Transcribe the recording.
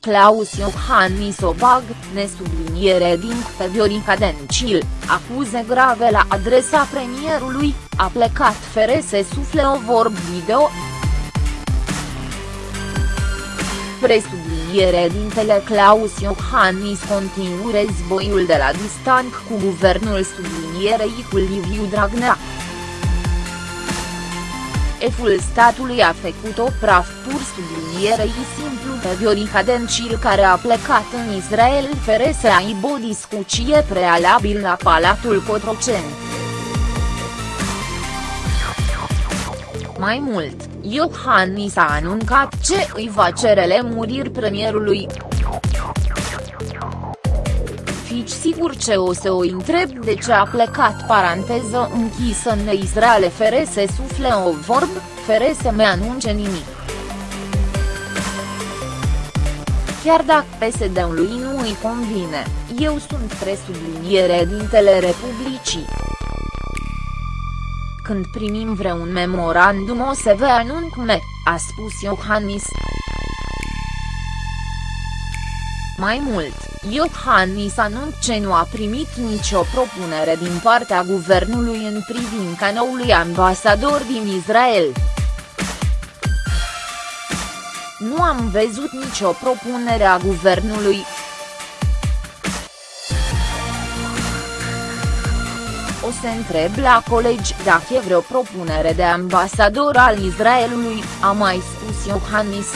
Claus Iohannis Obag, nesubliniere din pe Viorica Dencil, acuze grave la adresa premierului, a plecat fere se sufle o vorb video. Presubliniere dintele Claus Iohannis continuu războiul de la distanță cu guvernul sublinierei cu Liviu Dragnea. Eful statului a făcut o praf pur sublinierei simplu pe Viorica Dencil care a plecat în Israel fără să aibă o discuție prealabil la Palatul Cotroceni. Mai mult, Iohannis a anuncat ce îi va cere lemuriri premierului. Fici sigur ce o să o întreb de ce a plecat paranteză închisă în Israel fere să sufle o vorb, fere să me anunce nimic. Chiar dacă PSD-ului nu îi convine, eu sunt presubliniere dintele Republicii. Când primim vreun memorandum o să vă anunț me, a spus Iohannis. Mai mult, Iohannis anunț ce nu a primit nicio propunere din partea guvernului în privința noului ambasador din Israel. Nu am văzut nicio propunere a guvernului. O să întreb la colegi dacă e vreo propunere de ambasador al Israelului, a mai spus Iohannis.